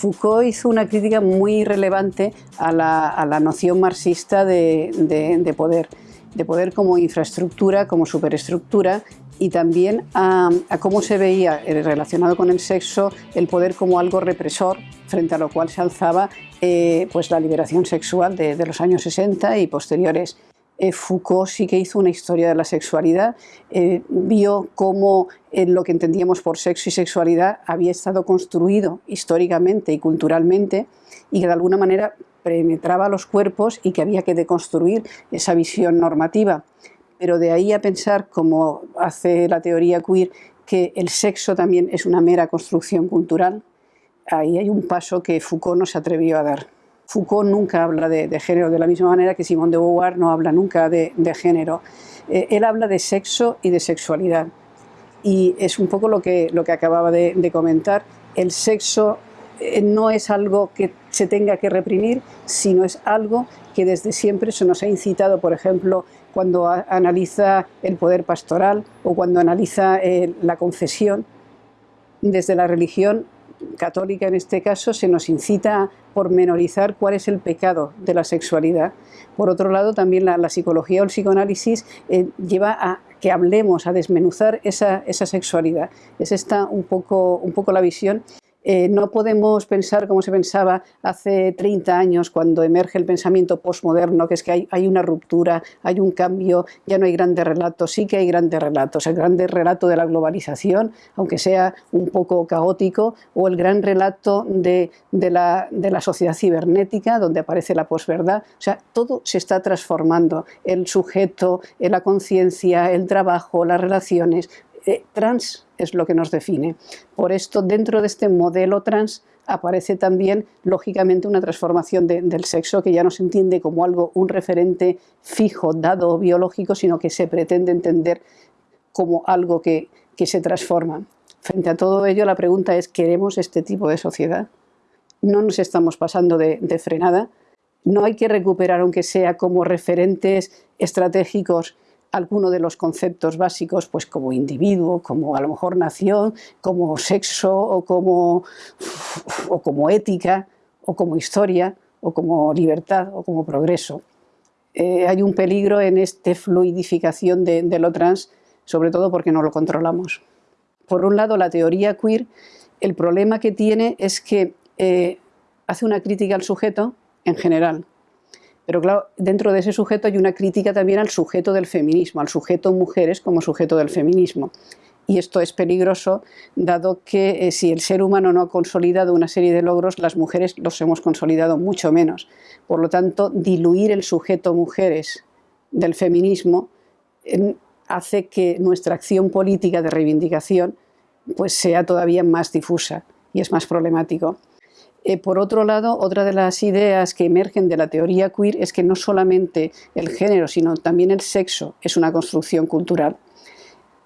Foucault hizo una crítica muy relevante a la, noción marxista de, poder, de poder como infraestructura, como superestructura y también a, cómo se veía eh, relacionado con el sexo el poder como algo represor frente a lo cual se alzaba eh, pues la liberación sexual de, de los años 60 y posteriores. Eh, Foucault sí que hizo una historia de la sexualidad, eh, vio cómo eh, lo que entendíamos por sexo y sexualidad había estado construido históricamente y culturalmente y que de alguna manera penetraba los cuerpos y que había que deconstruir esa visión normativa. Pero de ahí a pensar, como hace la teoría queer, que el sexo también es una mera construcción cultural, ahí hay un paso que Foucault no se atrevió a dar. Foucault nunca habla de, género, de la misma manera que Simone de Beauvoir no habla nunca de, género. Eh, él habla de sexo y de sexualidad. Y es un poco lo que, lo que acababa de, comentar. El sexo eh, no es algo que se tenga que reprimir, sino es algo que desde siempre se nos ha incitado, por ejemplo, cuando analiza el poder pastoral o cuando analiza eh, la confesión. Desde la religión católica en este caso, se nos incita a pormenorizar cuál es el pecado de la sexualidad. Por otro lado, también la, psicología o el psicoanálisis eh, lleva a que hablemos, a desmenuzar esa, esa sexualidad. Es esta un poco, un poco la visión eh, no podemos pensar como se pensaba hace 30 años cuando emerge el pensamiento postmoderno, que es que hay, una ruptura, hay un cambio, ya no hay grandes relatos, sí que hay grandes relatos, el gran relato de la globalización, aunque sea un poco caótico, o el gran relato de, la, de la, sociedad cibernética, donde aparece la posverdad, o sea, todo se está transformando, el sujeto, la conciencia, el trabajo, las relaciones, eh, trans es lo que nos define. Por esto, dentro de este modelo trans aparece también, lógicamente, una transformación del sexo que ya no se entiende como algo, un referente fijo, dado biológico, sino que se pretende entender como algo que, se transforma. Frente a todo ello, la pregunta es, ¿queremos este tipo de sociedad? No nos estamos pasando de frenada, no hay que recuperar, aunque sea como referentes estratégicos, alguno de los conceptos básicos, pues como individuo, como a lo mejor nación, como sexo o como, o como ética o como historia o como libertad o como progreso. Eh, hay un peligro en esta fluidificación de, lo trans, sobre todo porque no lo controlamos. Por un lado, la teoría queer, el problema que tiene es que eh, hace una crítica al sujeto en general, pero claro, dentro de ese sujeto hay una crítica también al sujeto del feminismo, al sujeto mujeres como sujeto del feminismo. Y esto es peligroso, dado que eh, si el ser humano no ha consolidado una serie de logros, las mujeres los hemos consolidado mucho menos. Por lo tanto, diluir el sujeto mujeres del feminismo hace que nuestra acción política de reivindicación pues, sea todavía más difusa y es más problemático. Eh, por otro lado, otra de las ideas que emergen de la teoría queer es que no solamente el género, sino también el sexo es una construcción cultural.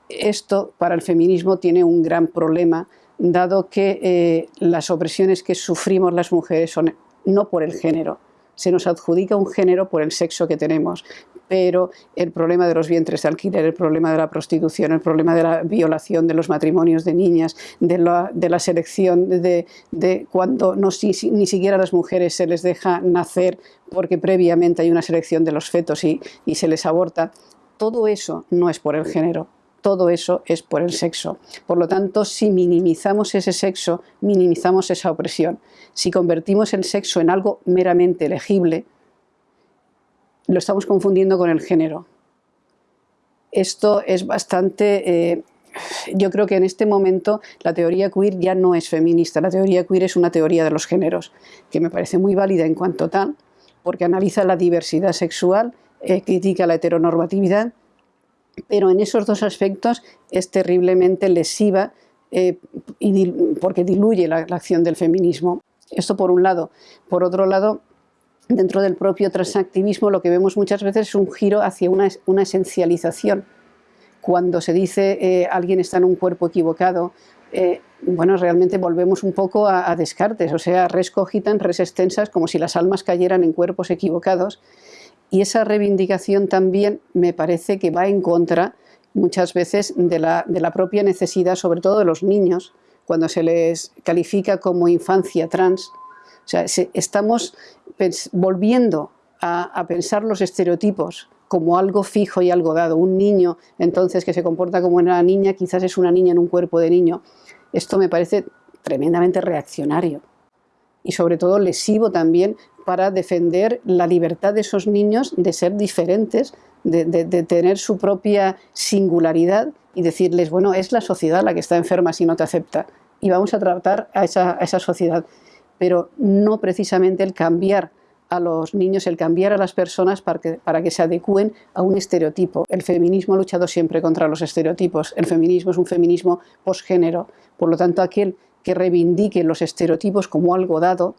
Esto para el feminismo tiene un gran problema, dado que eh, las opresiones que sufrimos las mujeres son no por el género, se nos adjudica un género por el sexo que tenemos, pero el problema de los vientres de alquiler, el problema de la prostitución, el problema de la violación de los matrimonios de niñas, de la, selección de, cuando no, ni siquiera a las mujeres se les deja nacer porque previamente hay una selección de los fetos y, y se les aborta, todo eso no es por el género, todo eso es por el sexo. Por lo tanto, si minimizamos ese sexo, minimizamos esa opresión. Si convertimos el sexo en algo meramente elegible, lo estamos confundiendo con el género. Esto es bastante... Eh, yo creo que en este momento la teoría queer ya no es feminista, la teoría queer es una teoría de los géneros, que me parece muy válida en cuanto tal, porque analiza la diversidad sexual, eh, critica la heteronormatividad, pero en esos dos aspectos es terriblemente lesiva eh, porque diluye la, acción del feminismo. Esto por un lado. Por otro lado, dentro del propio transactivismo lo que vemos muchas veces es un giro hacia una, esencialización. Cuando se dice eh, alguien está en un cuerpo equivocado, eh, bueno, realmente volvemos un poco a, Descartes, o sea, res cogitan, res extensas, como si las almas cayeran en cuerpos equivocados, y esa reivindicación también me parece que va en contra muchas veces de la, propia necesidad, sobre todo de los niños, cuando se les califica como infancia trans. O sea, estamos volviendo a, pensar los estereotipos como algo fijo y algo dado. Un niño, entonces, que se comporta como una niña, quizás es una niña en un cuerpo de niño. Esto me parece tremendamente reaccionario y sobre todo lesivo también para defender la libertad de esos niños de ser diferentes, de, tener su propia singularidad y decirles, bueno, es la sociedad la que está enferma si no te acepta y vamos a tratar a esa, sociedad, pero no precisamente el cambiar a los niños, el cambiar a las personas para que, para que se adecúen a un estereotipo. El feminismo ha luchado siempre contra los estereotipos. El feminismo es un feminismo posgénero. Por lo tanto, aquel que reivindique los estereotipos como algo dado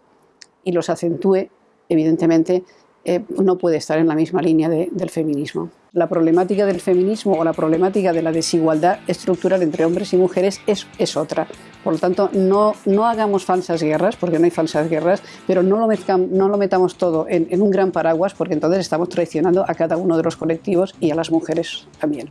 y los acentúe, evidentemente eh, no puede estar en la misma línea del feminismo. La problemática del feminismo o la problemática de la desigualdad estructural entre hombres y mujeres es, otra. Por lo tanto, no, no hagamos falsas guerras, porque no hay falsas guerras, pero no lo, metamos todo en un gran paraguas, porque entonces estamos traicionando a cada uno de los colectivos y a las mujeres también.